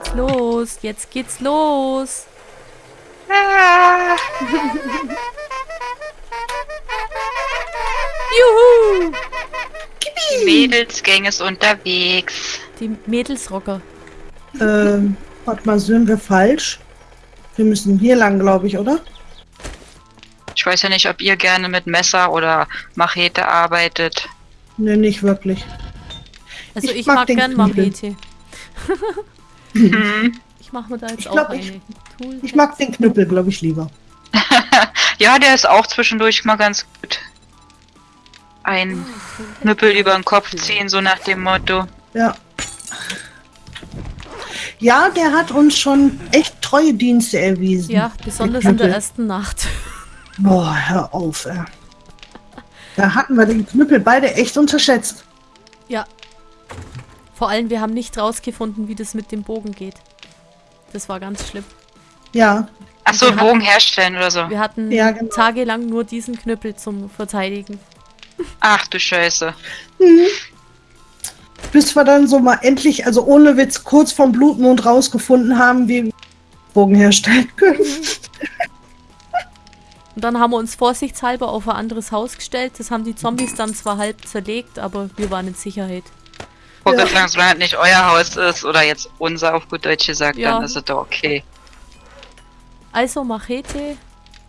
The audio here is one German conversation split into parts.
geht's los. Jetzt geht's los. Ah, Juhu! die Mädelsgang ist unterwegs. Die Mädelsrocker. Ähm, warte mal, sind wir falsch? Wir müssen hier lang, glaube ich, oder? Ich weiß ja nicht, ob ihr gerne mit Messer oder Machete arbeitet. Ne, nicht wirklich. Also Ich ich, mag mag, gern. Machete. Ich mache mir da jetzt Ich auch glaub, eine. ich- Tool Ich mag den Knüppel, glaube ich, lieber. Ja, der ist auch zwischendurch mal ganz gut. Ein Knüppel über den Kopf ziehen, so nach dem Motto. Ja. Ja, der hat uns schon echt treue Dienste erwiesen. Ja, besonders Der in der ersten Nacht. Boah, hör auf, ey. Da hatten wir den Knüppel beide echt unterschätzt. Ja. Vor allem, wir haben nicht rausgefunden, wie das mit dem Bogen geht. Das war ganz schlimm. Ja, Achso, Wir hatten- Bogen herstellen oder so. Wir hatten Ja, genau. tagelang nur diesen Knüppel zum Verteidigen. Ach du Scheiße. bis wir dann so mal endlich, also ohne Witz, kurz vom Blutmond rausgefunden haben, wie wir Bogen herstellen können. Und dann haben wir uns vorsichtshalber auf ein anderes Haus gestellt. Das haben die Zombies dann zwar halb zerlegt, aber wir waren in Sicherheit. Wollte Ja. sagen, solange es nicht euer Haus ist oder jetzt unser auf gut Deutsch gesagt, Ja. dann ist es doch okay. Also Machete.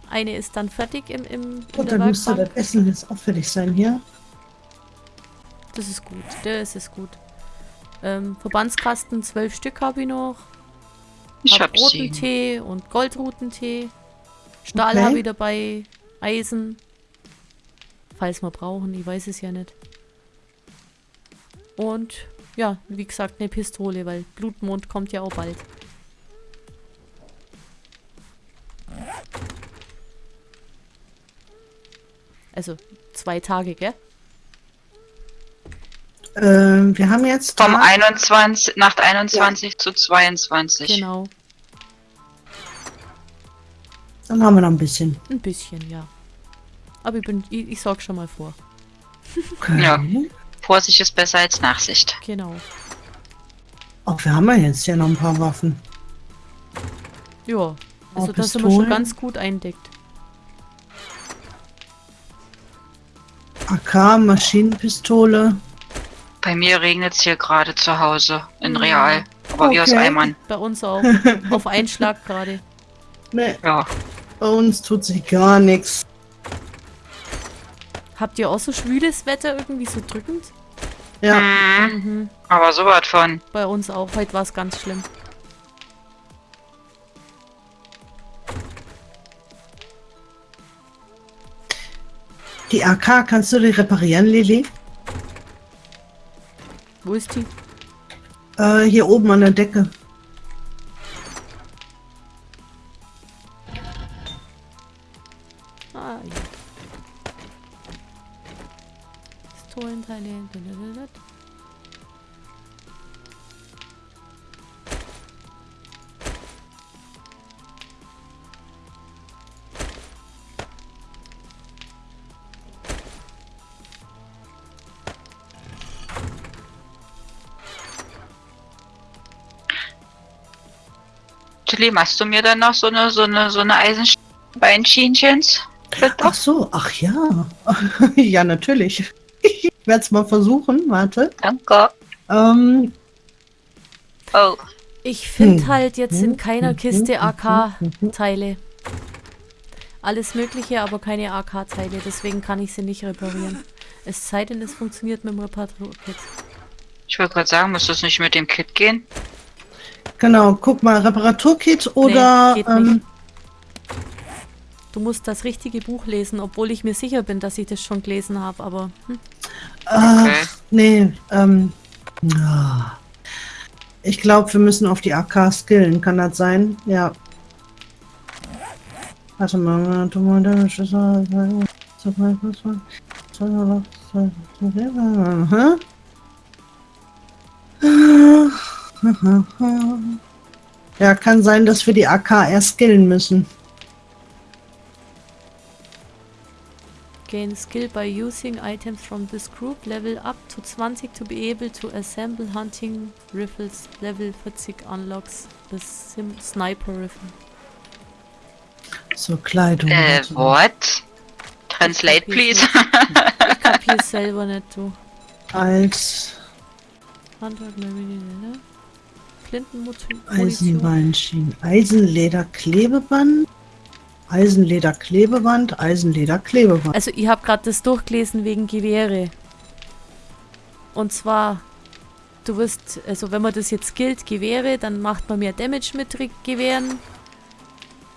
Eine ist dann fertig im, im Und dann müsste das Essen jetzt auch fertig sein hier. Das ist gut. Das ist gut. Ähm, Verbandskasten, zwölf Stück habe ich noch. Ich hab hab roten. Tee und Goldrutentee. Stahl Okay. habe ich dabei. Eisen. Falls wir brauchen, ich weiß es ja nicht. Und ja, wie gesagt, eine Pistole, weil Blutmond kommt ja auch bald. Also zwei Tage, gell? Ähm, wir haben jetzt Vom Tag- 21, Nacht 21 zu 22. Genau. Dann haben wir noch ein bisschen. Ein bisschen, ja. Aber ich bin, ich, ich sorge schon mal vor. Okay. Ja. Vorsicht ist besser als Nachsicht. Genau. Auch wir haben ja jetzt hier noch ein paar Waffen. Ja. Also Oh, da sind wir schon ganz gut eindeckt. AK, Maschinenpistole. Bei mir regnet es hier gerade zu Hause in Ja. Real. Aber wie aus Okay. Eimern. Bei uns auch. Auf Einschlag gerade. Ne, Ja. bei uns tut sich gar nichts. Habt ihr auch so schwüles Wetter irgendwie so drückend? Ja, Mhm. Aber so was von. Bei uns auch. Heute war es ganz schlimm. die AK, kannst du die reparieren, Lili? Wo ist die? Äh, hier oben an der Decke. Tilly, machst du mir dann noch so eine, so eine, so eine Eisenbeinschienchens? Ach so, ach ja. ja, natürlich. Ich werde es mal versuchen, warte. Danke. Ähm, Oh. Ich finde Hm. halt jetzt in keiner Hm, Kiste hm, hm, AK-Teile. Alles Mögliche, aber keine AK-Teile. Deswegen kann ich sie nicht reparieren. Es sei denn, es funktioniert mit dem Reparaturkit. Ich wollte gerade sagen, muss das nicht mit dem Kit gehen? Genau, guck mal, Reparaturkit oder geht ähm. Du musst das richtige Buch lesen, obwohl ich mir sicher bin, dass ich das schon gelesen habe. Aber hm, ach, Okay. nee, ähm, ah. ich glaube, wir müssen auf die AK skillen, kann das sein? Ja. Warte mal, warte mal, da ist Ja, kann sein, dass wir die AK erst skillen müssen. gain skill by using items from this group. Level up to 20 to be able to assemble hunting rifles. Level 40 unlocks the Sim Sniper Rifle. So, Kleidung. Äh, warte. what? Translate, please. Ich kapier's selber nicht, du. Als Handwerk, ne? Flintenmunition. Eisenbeinschienen. Eisenleder Klebeband. Eisenleder Klebeband. Eisenleder Klebeband. Also ich habe gerade das durchgelesen wegen Gewehre. Und zwar, du wirst, also wenn man das jetzt gilt, Gewehre, dann macht man mehr Damage mit Re- Gewehren.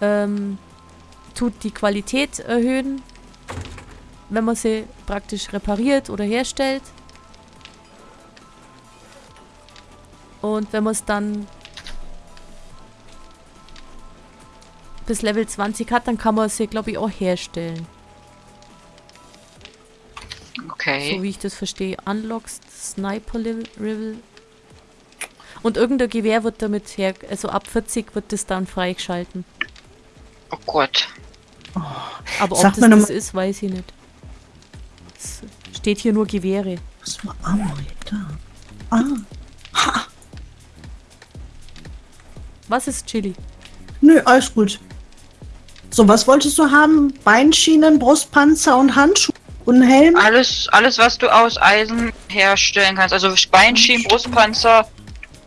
Ähm, tut die Qualität erhöhen, wenn man sie praktisch repariert oder herstellt. Und wenn man es dann bis Level 20 hat, dann kann man sie, glaube ich, auch herstellen. Okay. So wie ich das verstehe. Unlocks Sniper Level-. Und irgendein Gewehr wird damit her, also ab 40 wird das dann freigeschalten. Oh Gott. Aber ob Sag das noch das mal- ist, weiß ich nicht. Es steht hier nur Gewehre. Was war Amor da? Ah. Was ist Chili? Nö, alles gut. So, was wolltest du haben? Beinschienen, Brustpanzer und Handschuhe und einen Helm? Alles, alles, was du aus Eisen herstellen kannst. Also Beinschienen, Brustpanzer,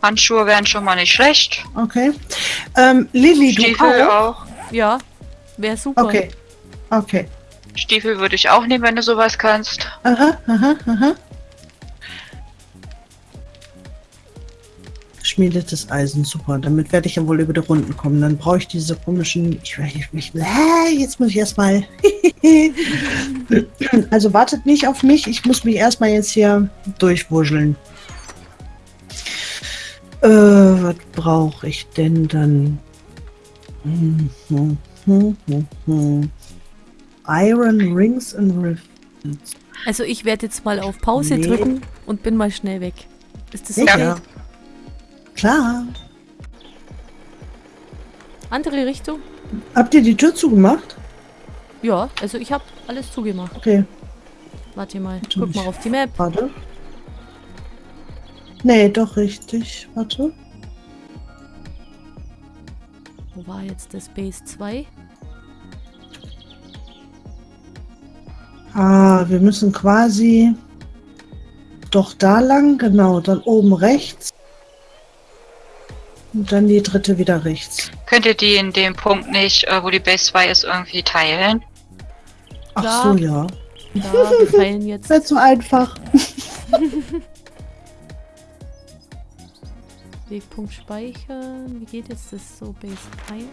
Handschuhe wären schon mal nicht schlecht. Okay. Ähm, Lilly, du Stiefel auch? auch. Ja, wäre super. Okay. Okay. Stiefel würde ich auch nehmen, wenn du sowas kannst. Aha, aha, aha. Schmiedetes Eisen, super. Damit werde ich ja wohl über die Runden kommen. Dann brauche ich diese komischen. Ich, ich, ich, äh, jetzt muss ich erstmal. also wartet nicht auf mich. Ich muss mich erstmal jetzt hier durchwurscheln. Äh, was brauche ich denn dann? Hm, hm, hm, hm, hm. Iron Rings and Rifles. Also ich werde jetzt mal auf Pause Nee. drücken und bin mal schnell weg. Ist das okay? Klar. Andere Richtung? Habt ihr die Tür zugemacht? Ja, also ich habe alles zugemacht. Okay, Warte mal, Tu guck mal auf die Map. warte. Nee, doch richtig. Warte. Wo war jetzt das Base 2? Ah, wir müssen quasi doch da lang, genau, dann oben rechts. Und dann die dritte wieder rechts. Könnt ihr die in dem Punkt nicht, äh, wo die Base 2 ist, irgendwie teilen? Ach so, ja. Da, wir teilen jetzt. Wird so einfach. Wegpunkt speichern. Wie geht jetzt das so? Base 1.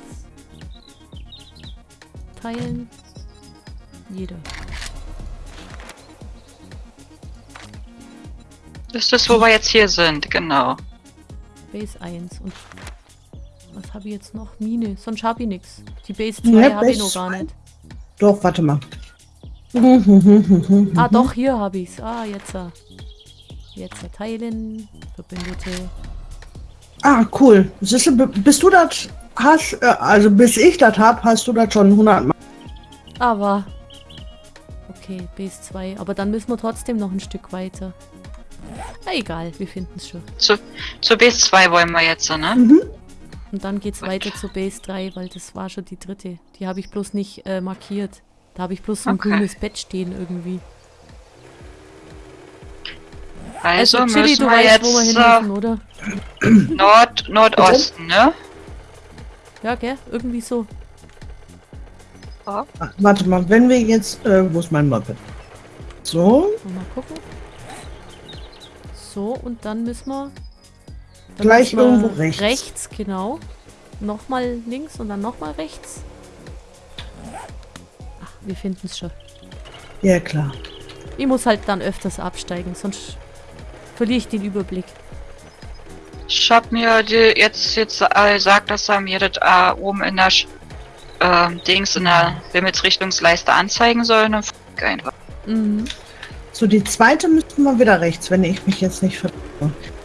Teilen. Jeder. Das ist das, wo wir jetzt hier sind, genau. Base 1. Und was habe ich jetzt noch? Mine. Sonst habe ich nichts. Die Base 2 Ja, habe ich noch gar 2. nicht. Doch, warte mal. Ah, doch, hier habe ich's. Ah, jetzt. ah. Jetzt teilen. Verbündete. Ah, cool. Siehst du, b- bis du das hast, äh, also bis ich das hab, hast du das schon 100 Mal. Aber. Okay, Base 2. Aber dann müssen wir trotzdem noch ein Stück weiter. Na egal, wir finden es schon. Zu, zur Base 2 wollen wir jetzt, ne? Mhm. Und dann geht's Gut. weiter zur Base 3, weil das war schon die dritte. Die habe ich bloß nicht äh, markiert. Da habe ich bloß so ein Okay. grünes Bett stehen irgendwie. Also, Also, Chili, müssen du wir weißt, wo wir jetzt hin äh, müssen, oder? Nord, Nordosten, ne? Ja, gell? Irgendwie so. Ach, warte mal, wenn wir jetzt, äh, wo ist mein Moped? So, Mal gucken. So, und dann müssen wir. Gleich müssen wir irgendwo rechts. Rechts, genau. Nochmal links und dann nochmal rechts. Ach, wir finden es schon. ja klar. Ich muss halt dann öfters absteigen, sonst verliere ich den Überblick. Ich hab mir die, jetzt, jetzt äh, gesagt, dass er mir das äh, oben in der Sch- ähm, Dings in der Himmelsrichtungsleiste anzeigen soll. Und dann einfach. Mhm. So, die zweite müssten wir wieder rechts, wenn ich mich jetzt nicht ver...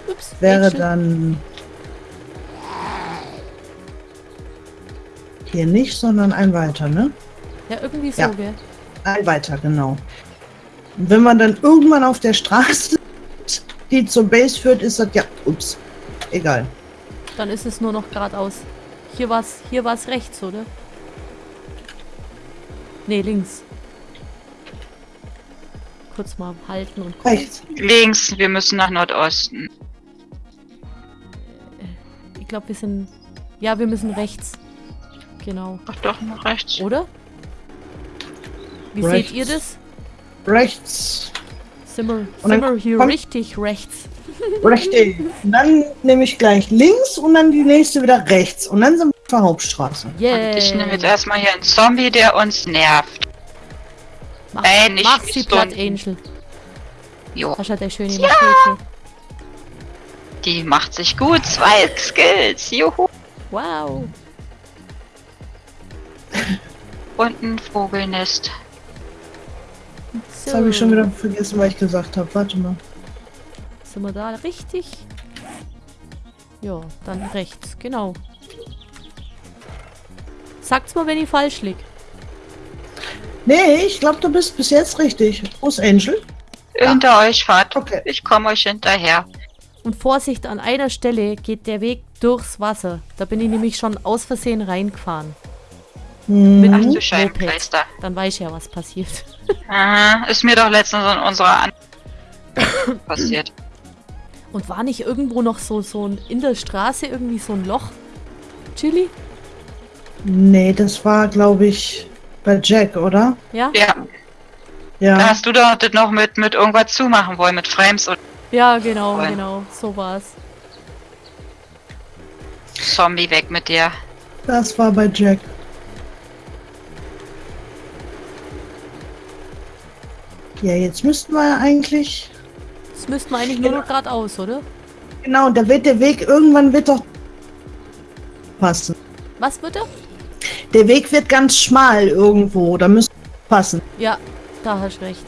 Ups, Wäre Rachel. dann... Hier nicht, sondern ein weiter, ne? Ja, irgendwie so, Ja. gell? Ein weiter, genau. Und wenn man dann irgendwann auf der Straße, die zur Base führt, ist das ja. Ups. Egal. Dann ist es nur noch geradeaus. Hier war's, hier war's rechts, oder? Nee, links. Kurz mal halten und gucken. Rechts. Links, wir müssen nach Nordosten. Ich glaube, wir sind... Ja, wir müssen rechts. Genau. Ach doch, nach rechts. Oder? Wie Rechts. seht ihr das? Rechts. Sind wir, sind hier richtig rechts? Richtig. Und dann nehme ich gleich links und dann die nächste wieder rechts. Und dann sind wir auf der Hauptstraße. Yeah. Und ich nehme jetzt erstmal hier einen Zombie, der uns nervt. Mach, Ey, nicht mach sie platt, Angel. Jo, Hast ja der schöne Machete. die macht sich gut. Zwei Skills. Juhu. Wow. Und ein Vogelnest. So. Das habe ich schon wieder vergessen, was ich gesagt habe. Warte mal. Sind wir da richtig? Ja, dann rechts, genau. Sagt's mal, wenn ich falsch lieg. Nee, ich glaube, du bist bis jetzt richtig. Ist Angel? Hinter euch fahrt. Okay. Ich komme euch hinterher. Und Vorsicht, an einer Stelle geht der Weg durchs Wasser. Da bin ich nämlich schon aus Versehen reingefahren. Mit Mhm. Ach dem du Scheibenkleister. Dann weiß ich ja, was passiert. Aha, ist mir doch letztens in unserer An passiert. Und war nicht irgendwo noch so, so ein, in der Straße irgendwie so ein Loch? Chili? Nee, das war, glaube ich, bei Jack, oder? Ja? Ja, da Ja. hast du doch das noch mit, mit irgendwas zumachen wollen, mit Frames und Ja, genau, Voll. genau. So war's. Zombie weg mit dir. Das war bei Jack. Ja, jetzt müssten wir eigentlich. Das müssten wir eigentlich nur noch geradeaus, oder? Genau, da wird der Weg irgendwann wird doch passen. Was bitte? Der Weg wird ganz schmal irgendwo, da müsste passen. Ja, da hast du recht.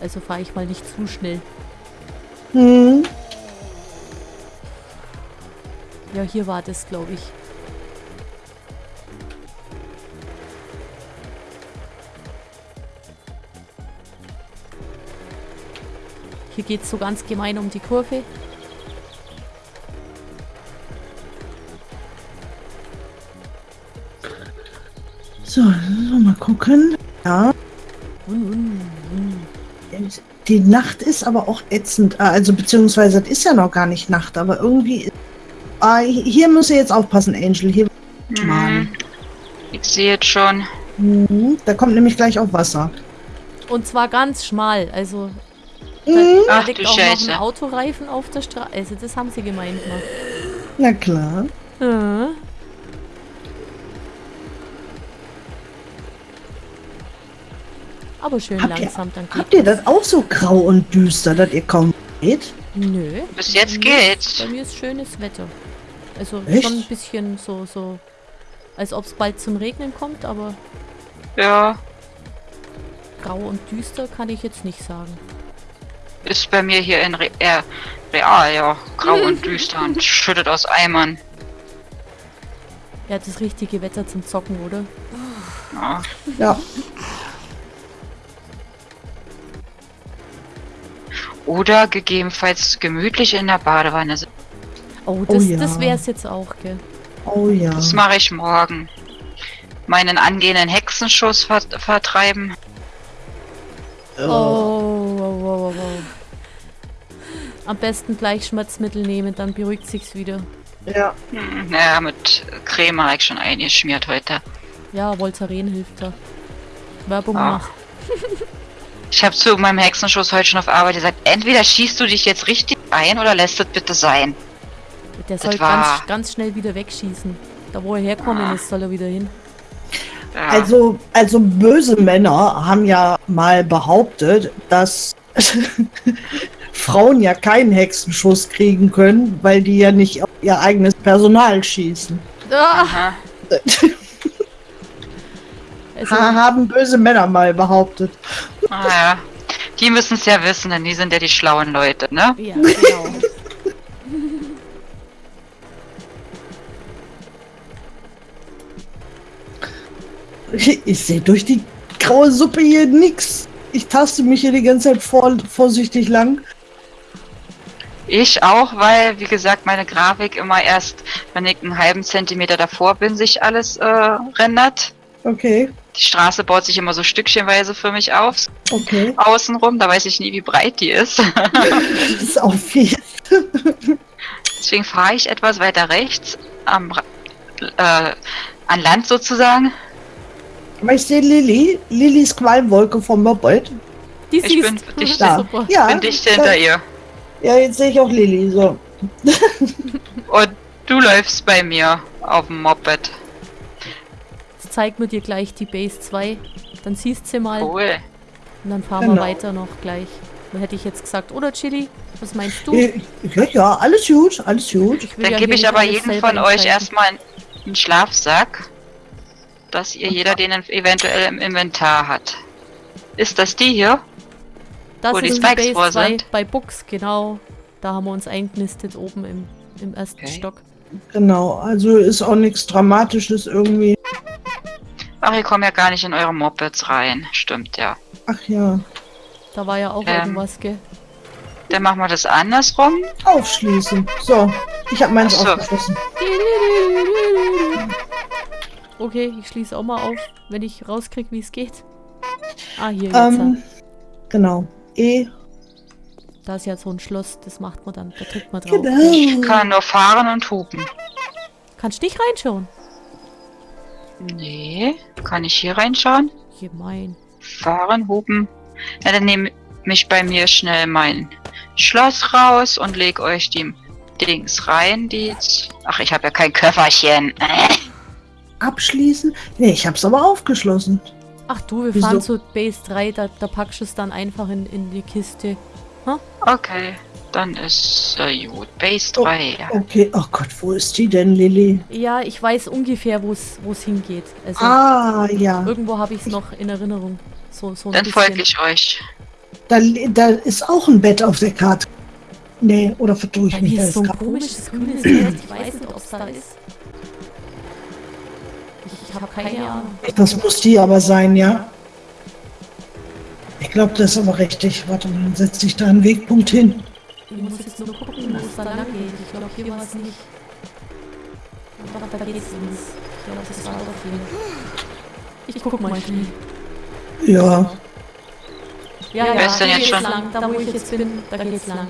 Also fahre ich mal nicht zu schnell. Hm. Ja, hier war das, glaube ich. Hier geht es so ganz gemein um die Kurve. So, so, mal gucken. Ja. Die Nacht ist aber auch ätzend. Ah, Also beziehungsweise das ist ja noch gar nicht Nacht, aber irgendwie. Ah, hier müsst ihr jetzt aufpassen, Angel. Hier. Mann. Mhm. Ich sehe jetzt schon. Mhm, Da kommt nämlich gleich auch Wasser. Und zwar ganz schmal. Also da, Mhm. da Ach liegt du auch noch Scheiße. ein Autoreifen auf der Straße. Also das haben sie gemeint gemacht. Na klar. Ja. Aber schön Habt ihr- langsam, dann geht Habt ihr das auch so grau und düster, dass ihr kaum seht? Nö. Bis jetzt geht's. Bei mir ist schönes Wetter. Also Echt? schon ein bisschen so, so, als ob es bald zum Regnen kommt, aber Ja, grau und düster kann ich jetzt nicht sagen. ist bei mir hier in Re äh, real, ja. Grau und düster und schüttet aus Eimern. Ja, das richtige Wetter zum Zocken, oder? Ja. Ja. Oder gegebenenfalls gemütlich in der Badewanne sitzen. Oh, Oh das, ja. das wäre es jetzt auch, gell? Oh ja. Das mache ich morgen. Meinen angehenden Hexenschuss ver vertreiben. Oh, oh, oh, oh, oh. Am besten gleich Schmerzmittel nehmen, dann beruhigt sich's wieder. Ja. Hm, naja, mit Creme habe ich schon eingeschmiert heute. Ja, Voltaren hilft da. Werbung Ah. macht. Ich habe zu meinem Hexenschuss heute schon auf Arbeit gesagt, entweder schießt du dich jetzt richtig ein oder lässt es bitte sein. Der soll ganz, ganz schnell wieder wegschießen. Da wo er herkommen Ah. ist, soll er wieder hin. Ja. Also, also böse Männer haben ja mal behauptet, dass Frauen ja keinen Hexenschuss kriegen können, weil die ja nicht auf ihr eigenes Personal schießen. Ah, also, Ha, haben böse Männer mal behauptet. Ah, ja. Die müssen es ja wissen, denn die sind ja die schlauen Leute, ne? ja, genau. Ich, sehe durch die graue Suppe hier nix. Ich taste mich hier die ganze Zeit vor, vorsichtig lang. Ich auch, weil, wie gesagt, meine Grafik immer erst, wenn ich einen halben Zentimeter davor bin, sich alles äh, rendert. Okay, Die Straße baut sich immer so stückchenweise für mich auf, okay. außenrum. Da weiß ich nie, wie breit die ist. Das ist auch viel. Deswegen fahre ich etwas weiter rechts am, äh, an Land sozusagen. Aber ich sehe Lilly, Lillys Qualmwolke vom Moped. Die Ich bin dicht Da. Super. Ja, Bin dicht hinter ihr. Ja, jetzt sehe ich auch Lilly. So. Und du läufst bei mir auf dem Moped. Zeig mir dir gleich die Base 2. Dann siehst du sie mal. Cool. Und dann fahren Genau. wir weiter noch gleich. Dann hätte ich jetzt gesagt, oder Chili? Was meinst du? Äh, Ja, ja, alles gut, alles gut. Dann ja gebe ich aber jedem von euch erstmal einen Schlafsack, dass ihr jeder den eventuell im Inventar hat. Ist das die hier? Das wo die ist die Spikes Base vor 2 sind. bei Books, genau. Da haben wir uns eingenistet oben im, im ersten Okay. Stock. Genau, also ist auch nichts Dramatisches irgendwie. Ach, ihr kommt ja gar nicht in eure Mopeds rein. Stimmt, ja. Ach ja, Da war ja auch Ähm. irgendwas, gell? Dann machen wir das andersrum. aufschließen. So, ich habe meins so. aufgeschlossen. Okay, ich schließe auch mal auf, wenn ich rauskriege, wie es geht. Ah, hier jetzt. Ähm, genau. E, Da ist ja so ein Schloss, das macht man dann. Da drückt man drauf. Ich genau. kann nur fahren und hupen. Kannst nicht reinschauen. Nee. Kann ich hier reinschauen? Gemein. Fahren, hupen. Ja, dann nehme ich bei mir schnell mein Schloss raus und leg euch die Dings rein, die... Ach, ich habe ja kein Köfferchen. Abschließen? Nee, ich hab's aber aufgeschlossen. Ach du, wir Wieso? fahren zu Base 3, da, da packst du es dann einfach in, in die Kiste. Okay, dann ist äh, gut. Base Oh. 3. ja. Okay, oh Gott, wo ist die denn, Lilly? Ja, ich weiß ungefähr, wo es wo es hingeht. Also Ah, ja. irgendwo habe ich es noch in Erinnerung. So, so ein Dann folge ich euch. Da, da ist auch ein Bett auf der Karte. Nee, oder vertue ich Bei mich? mir Da ist so ein grad- komisches grünes Bild. Ich weiß nicht, ob es da ist. Ich, ich habe keine Ahnung. Das muss die aber sein, ja. Ich glaube, das ist aber richtig. Warte mal, dann setze ich da einen Wegpunkt hin. Ich muss jetzt nur gucken, wo es da lang geht. Ich glaube, hier war es nicht. Doch, da geht's links. Ich glaube, das war doch hier. Ich guck mal. Knie. Ja, Ja, ja, ist denn hier jetzt schon? lang. Da, wo ich jetzt bin, da geht's lang.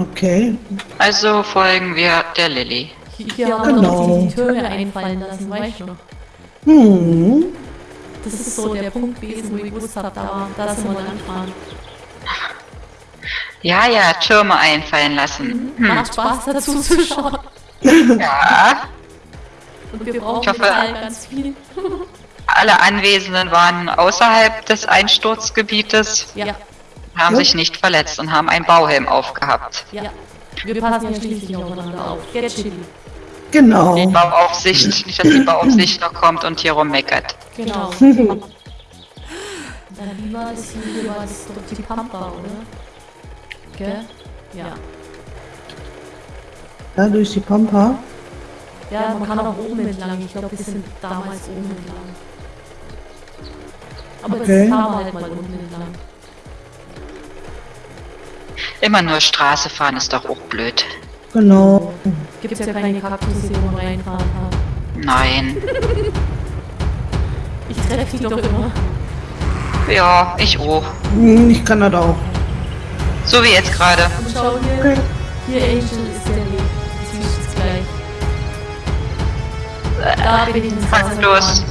okay. Also folgen wir der Lilly. Hier haben wir Genau. noch die, die Türme einfallen lassen, weißt du noch? Hm. Das ist so der Punkt gewesen, wo ich gewusst habe, da, da sind wir lang fahren. Ja, ja, Türme einfallen lassen. Hm. Macht Spaß dazu zu schauen. Ja, Und wir brauchen Ich hoffe- ganz viel. alle Anwesenden waren außerhalb des Einsturzgebietes, Ja, haben Ja. sich nicht verletzt und haben einen Bauhelm aufgehabt. ja. Wir passen ja schließlich aufeinander auf. Get chilly. Genau. Die Bauaufsicht, nicht, dass die Bauaufsicht noch kommt und hier rummeckert. Genau. Dann wie war das hier? Hier war das doch die Pampa, oder? Gell? Ja. Da durch die Pampa. Ja, man kann auch oben entlang. Ich glaube, wir sind damals oben entlang. Aber Okay. jetzt fahren wir halt mal unten entlang. Immer nur Straße fahren ist doch auch blöd. Genau. Gibt ja keine Kaktusse, wo man reinfahren kann. Nein. Ich treffe die doch immer. Ja, ich auch. Hm, Ich kann das auch. So wie jetzt gerade. Und schau hier, Okay. hier Angel ist der Weg. Siehst du es gleich. Da bin ich ins Wasser gefahren.